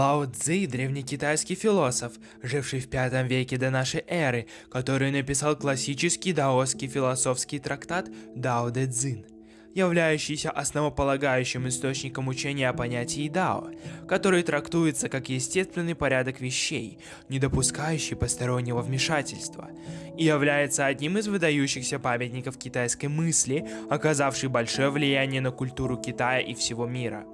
Лао Цзи – древнекитайский философ, живший в пятом веке до нашей эры, который написал классический даосский философский трактат Дао Дэ Цзин, являющийся основополагающим источником учения о понятии Дао, который трактуется как естественный порядок вещей, не допускающий постороннего вмешательства, и является одним из выдающихся памятников китайской мысли, оказавший большое влияние на культуру Китая и всего мира.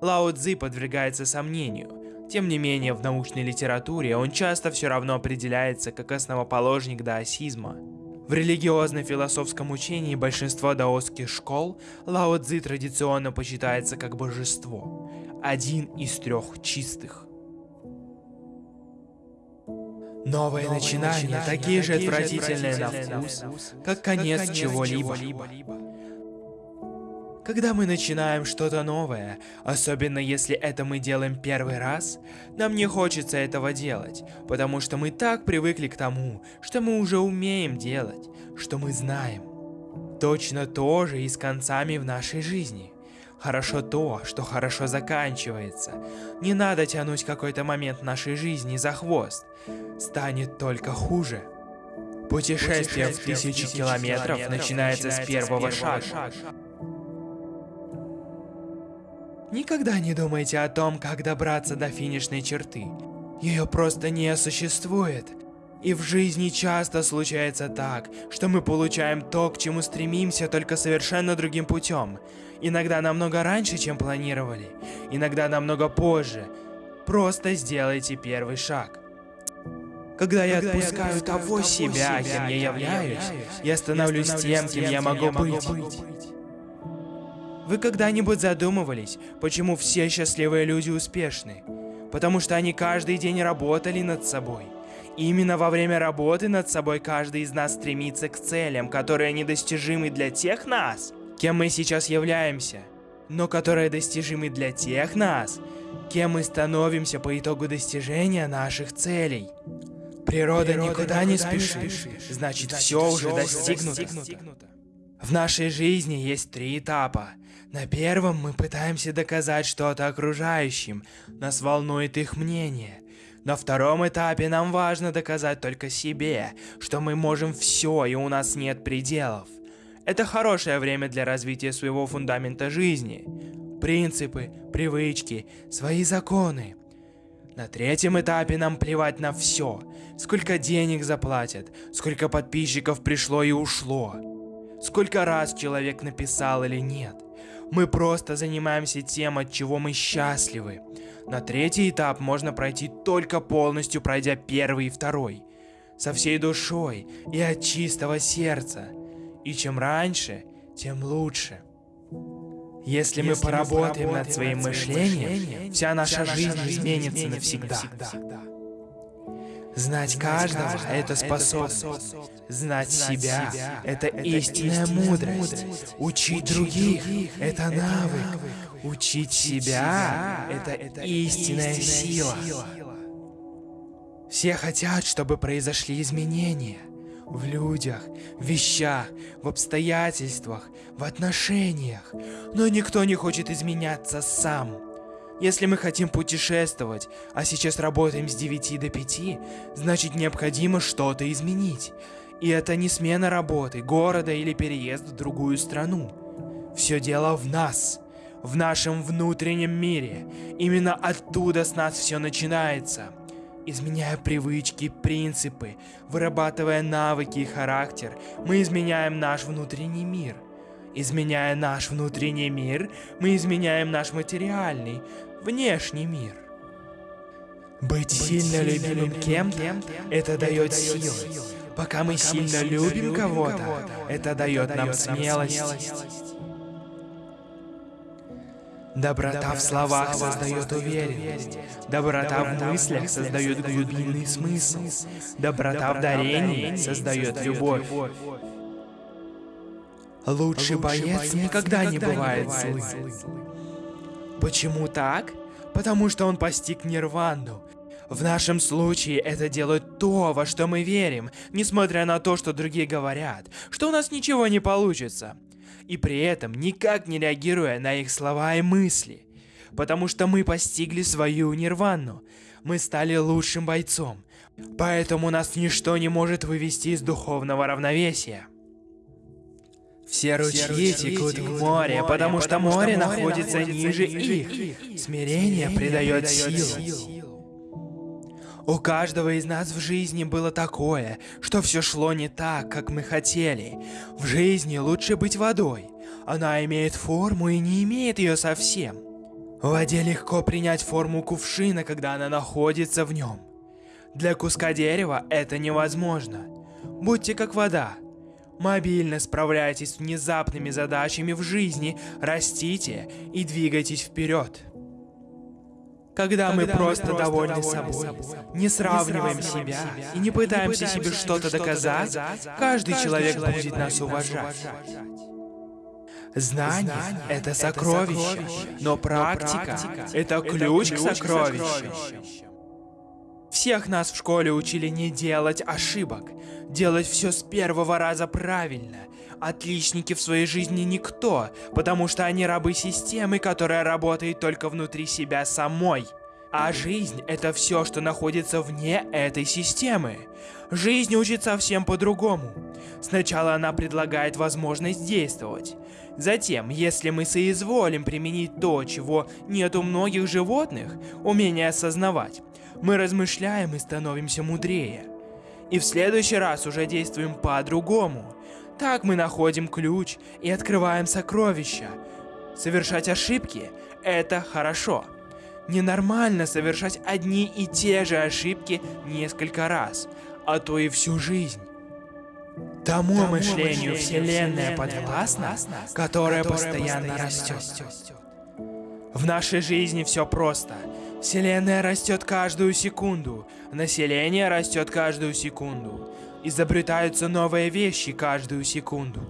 Лао Цзи подвергается сомнению. Тем не менее, в научной литературе он часто все равно определяется как основоположник даосизма. В религиозно-философском учении большинства даосских школ Лао Цзи традиционно почитается как божество, один из трех чистых. Новые, начинания, такие же отвратительные на вкус, как конец чего-либо. Когда мы начинаем что-то новое, особенно если это мы делаем первый раз, нам не хочется этого делать, потому что мы так привыкли к тому, что мы уже умеем делать, что мы знаем. Точно то же и с концами в нашей жизни. Хорошо то, что хорошо заканчивается. Не надо тянуть какой-то момент нашей жизни за хвост. Станет только хуже. Путешествие в тысячи километров начинается с первого шага. Никогда не думайте о том, как добраться до финишной черты. Ее просто не существует. И в жизни часто случается так, что мы получаем то, к чему стремимся, только совершенно другим путем. Иногда намного раньше, чем планировали. Иногда намного позже. Просто сделайте первый шаг. Когда я отпускаю того себя, кем я являюсь, я становлюсь тем, кем я могу быть. Вы когда-нибудь задумывались, почему все счастливые люди успешны? Потому что они каждый день работали над собой. Именно во время работы над собой каждый из нас стремится к целям, которые недостижимы для тех нас, кем мы сейчас являемся, но которые достижимы для тех нас, кем мы становимся по итогу достижения наших целей. Природа, Природа никуда, никуда не спешит, значит, значит все уже достигнуто. достигнуто. В нашей жизни есть три этапа. На первом мы пытаемся доказать что-то окружающим, нас волнует их мнение. На втором этапе нам важно доказать только себе, что мы можем все и у нас нет пределов. Это хорошее время для развития своего фундамента жизни. Принципы, привычки, свои законы. На третьем этапе нам плевать на все. Сколько денег заплатят, сколько подписчиков пришло и ушло сколько раз человек написал или нет. Мы просто занимаемся тем, от чего мы счастливы. На третий этап можно пройти только полностью пройдя первый и второй. Со всей душой и от чистого сердца. И чем раньше, тем лучше. Если, Если мы поработаем над своим мышлением, вся наша жизнь изменится навсегда. Знать каждого – это способность. Знать себя – это истинная мудрость. Учить других – это навык. Учить себя – это истинная сила. Все хотят, чтобы произошли изменения. В людях, в вещах, в обстоятельствах, в отношениях. Но никто не хочет изменяться сам. Если мы хотим путешествовать, а сейчас работаем с 9 до 5, значит необходимо что-то изменить. И это не смена работы, города или переезд в другую страну. Все дело в нас, в нашем внутреннем мире. Именно оттуда с нас все начинается. Изменяя привычки, принципы, вырабатывая навыки и характер, мы изменяем наш внутренний мир – Изменяя наш внутренний мир, мы изменяем наш материальный, внешний мир. Быть, Быть сильно любимым кем-то, это дает силы. Пока мы сильно любим кого-то, это дает нам смелость. Доброта в словах создает уверенность. Доброта в мыслях создает глубинный смысл. Доброта в дарении создает любовь. Лучший боец никогда не бывает злым. Почему так? Потому что он постиг нирвану. В нашем случае это делает то, во что мы верим, несмотря на то, что другие говорят, что у нас ничего не получится. И при этом никак не реагируя на их слова и мысли. потому что мы постигли свою нирвану. Мы стали лучшим бойцом, поэтому нас ничто не может вывести из духовного равновесия. Все ручьи текут в море, потому что море находится ниже их. Смирение придает силу. У каждого из нас в жизни было такое, что все шло не так, как мы хотели. В жизни лучше быть водой. Она имеет форму и не имеет ее совсем. В воде легко принять форму кувшина, когда она находится в нем. Для куска дерева это невозможно. Будьте как вода. Мобильно справляйтесь с внезапными задачами в жизни, растите и двигайтесь вперед. Когда, мы просто довольны собой, не сравниваем себя и не пытаемся себе что-то доказать, каждый человек будет нас уважать. Знание — это сокровище, но практика — это ключ к сокровищу. Всех нас в школе учили не делать ошибок, делать все с первого раза правильно. Отличники в своей жизни никто, потому что они рабы системы, которая работает только внутри себя самой. А жизнь — это все, что находится вне этой системы. Жизнь учит совсем по-другому. Сначала она предлагает возможность действовать. Затем, если мы соизволим применить то, чего нет у многих животных, умение осознавать, мы размышляем и становимся мудрее. И в следующий раз уже действуем по-другому. Так мы находим ключ и открываем сокровища. Совершать ошибки – это хорошо. Ненормально совершать одни и те же ошибки несколько раз, а то и всю жизнь. Тому, Тому мышлению Вселенная подвластна, которое постоянно растет. В нашей жизни все просто. Вселенная растет каждую секунду, население растет каждую секунду. Изобретаются новые вещи каждую секунду.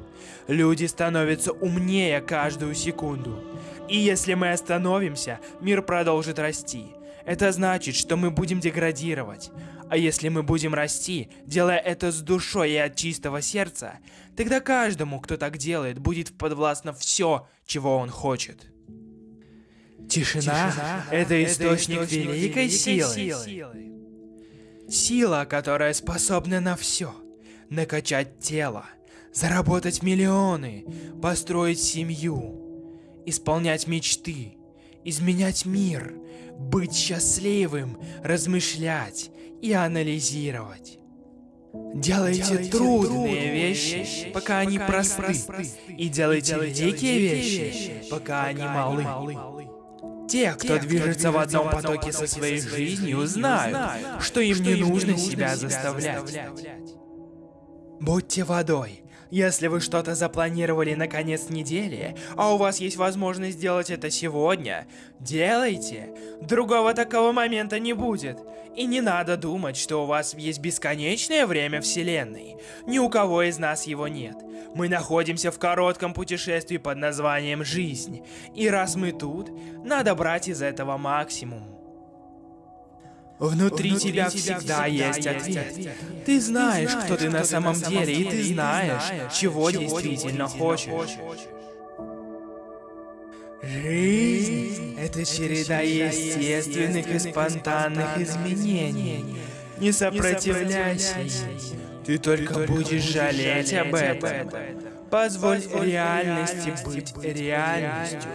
Люди становятся умнее каждую секунду. И если мы остановимся, мир продолжит расти. Это значит, что мы будем деградировать. А если мы будем расти, делая это с душой и от чистого сердца, тогда каждому, кто так делает, будет подвластно все, чего он хочет. Тишина, Тишина — это источник, источник великой, великой силы. силы. Сила, которая способна на все. Накачать тело, заработать миллионы, построить семью, исполнять мечты, изменять мир, быть счастливым, размышлять и анализировать. Делайте, делайте трудные, трудные вещи, вещи, пока они просты, просты, и делайте великие вещи, пока они малы. Те, кто движется в одном потоке со своей жизнью, знают, что им не нужно себя заставлять. Будьте водой, если вы что-то запланировали на конец недели, а у вас есть возможность сделать это сегодня, делайте. Другого такого момента не будет. И не надо думать, что у вас есть бесконечное время Вселенной. Ни у кого из нас его нет. Мы находимся в коротком путешествии под названием «Жизнь». И раз мы тут, надо брать из этого максимум. Внутри, Внутри тебя, всегда есть ответ. ответ. Ты знаешь, кто ты на самом деле, и ты знаешь, чего действительно хочешь. Жизнь — это череда естественных и спонтанных изменений. Не сопротивляйся. Ты только будешь жалеть об этом. Позволь реальности быть реальностью.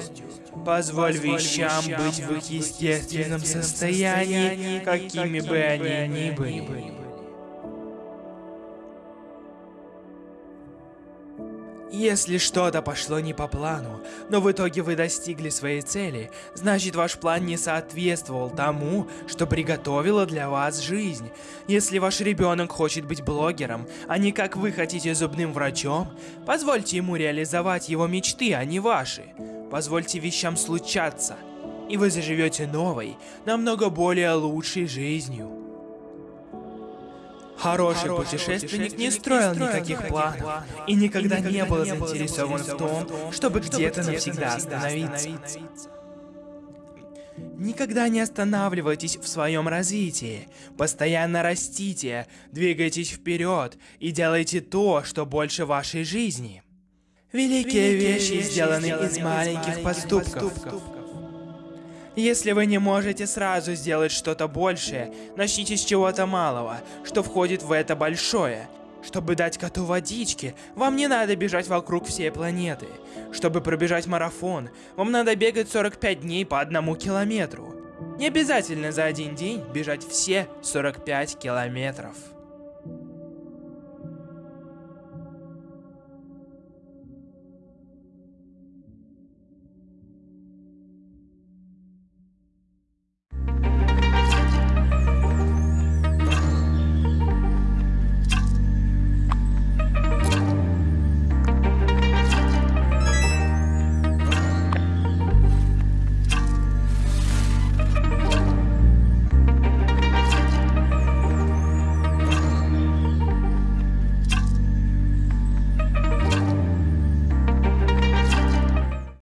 Позволь вещам быть в их естественном состоянии, какими бы они ни были. Если что-то пошло не по плану, но в итоге вы достигли своей цели, значит ваш план не соответствовал тому, что приготовила для вас жизнь. Если ваш ребенок хочет быть блогером, а не как вы хотите зубным врачом, позвольте ему реализовать его мечты, а не ваши. Позвольте вещам случаться, и вы заживете новой, намного более лучшей жизнью. Хороший, путешественник не строил никаких планов, и никогда, не был заинтересован в том, чтобы где-то навсегда остановиться. Никогда не останавливайтесь в своем развитии. Постоянно растите, двигайтесь вперед и делайте то, что больше вашей жизни. Великие, Великие вещи сделаны из маленьких поступков. поступков. Если вы не можете сразу сделать что-то большее, начните с чего-то малого, что входит в это большое. Чтобы дать коту водички, вам не надо бежать вокруг всей планеты. Чтобы пробежать марафон, вам надо бегать 45 дней по одному километру. Не обязательно за один день бежать все 45 километров.